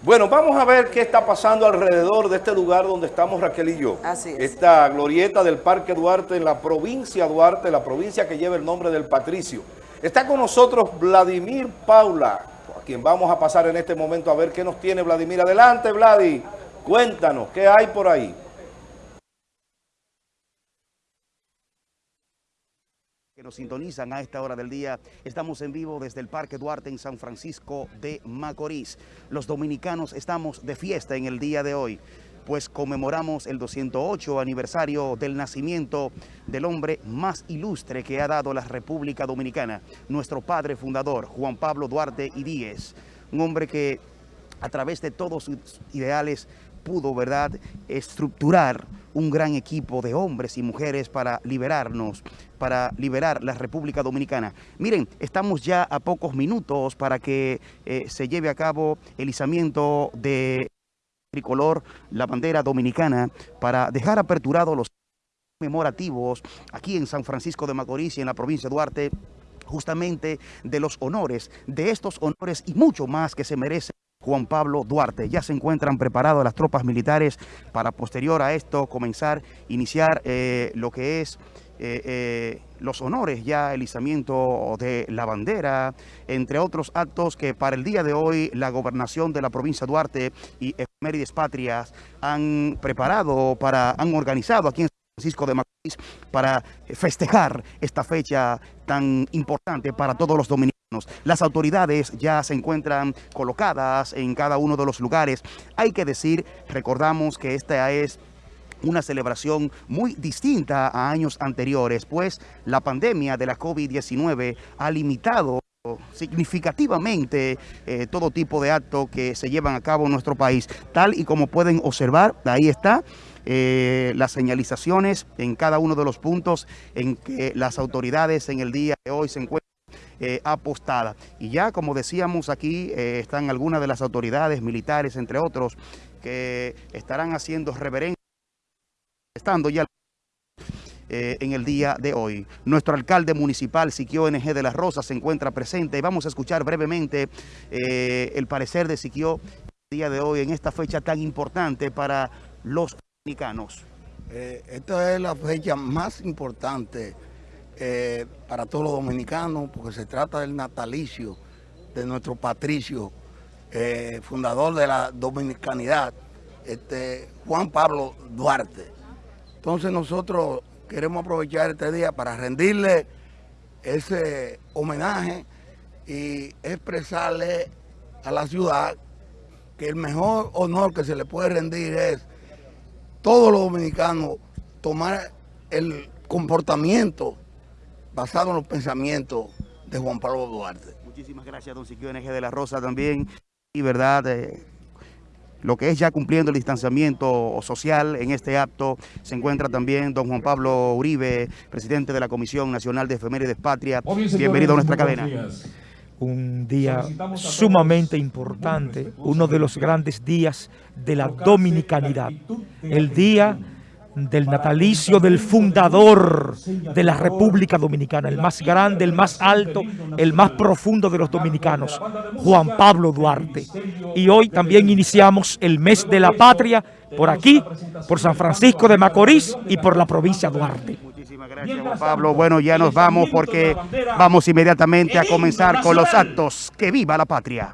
Bueno, vamos a ver qué está pasando alrededor de este lugar donde estamos Raquel y yo. Así es. Esta glorieta del Parque Duarte en la provincia Duarte, la provincia que lleva el nombre del Patricio. Está con nosotros Vladimir Paula, a quien vamos a pasar en este momento a ver qué nos tiene Vladimir. Adelante, Vladi, cuéntanos, ¿qué hay por ahí? Que nos sintonizan a esta hora del día. Estamos en vivo desde el Parque Duarte en San Francisco de Macorís. Los dominicanos estamos de fiesta en el día de hoy, pues conmemoramos el 208 aniversario del nacimiento del hombre más ilustre que ha dado la República Dominicana, nuestro padre fundador, Juan Pablo Duarte y Díez, un hombre que a través de todos sus ideales pudo, ¿verdad?, estructurar un gran equipo de hombres y mujeres para liberarnos, para liberar la República Dominicana. Miren, estamos ya a pocos minutos para que eh, se lleve a cabo el izamiento de tricolor, la bandera dominicana, para dejar aperturados los memorativos aquí en San Francisco de Macorís y en la provincia de Duarte, justamente de los honores, de estos honores y mucho más que se merecen Juan Pablo Duarte. Ya se encuentran preparadas las tropas militares para posterior a esto comenzar, iniciar eh, lo que es eh, eh, los honores, ya el izamiento de la bandera, entre otros actos que para el día de hoy la gobernación de la provincia Duarte y Efemérides Patrias han preparado, para, han organizado aquí en Francisco de Macorís para festejar esta fecha tan importante para todos los dominicanos. Las autoridades ya se encuentran colocadas en cada uno de los lugares. Hay que decir, recordamos que esta es una celebración muy distinta a años anteriores, pues la pandemia de la COVID-19 ha limitado significativamente eh, todo tipo de actos que se llevan a cabo en nuestro país. Tal y como pueden observar, ahí está, eh, las señalizaciones en cada uno de los puntos en que las autoridades en el día de hoy se encuentran eh, apostada. Y ya, como decíamos aquí, eh, están algunas de las autoridades militares, entre otros, que estarán haciendo reverencia, estando ya eh, en el día de hoy. Nuestro alcalde municipal, Siquio NG de la Rosa, se encuentra presente y vamos a escuchar brevemente el parecer de Siquio el día de hoy en esta fecha tan importante para los dominicanos. esta es la fecha más importante eh, para todos los dominicanos, porque se trata del natalicio de nuestro patricio, eh, fundador de la dominicanidad, este, Juan Pablo Duarte. Entonces nosotros queremos aprovechar este día para rendirle ese homenaje y expresarle a la ciudad que el mejor honor que se le puede rendir es todos los dominicanos tomar el comportamiento basado en los pensamientos de Juan Pablo Duarte. Muchísimas gracias, don Siquio NG de la Rosa también. Y verdad, eh, lo que es ya cumpliendo el distanciamiento social en este acto, se encuentra también don Juan Pablo Uribe, presidente de la Comisión Nacional de Efemérides Patria. Bienvenido a nuestra cadena. Un día sumamente importante, uno de los grandes días de la dominicanidad. El día del natalicio del fundador de la República Dominicana, el más grande, el más alto, el más profundo de los dominicanos, Juan Pablo Duarte. Y hoy también iniciamos el mes de la patria por aquí, por San Francisco de Macorís y por la provincia de Duarte. Muchísimas gracias, Juan Pablo. Bueno, ya nos vamos porque vamos inmediatamente a comenzar con los actos. ¡Que viva la patria!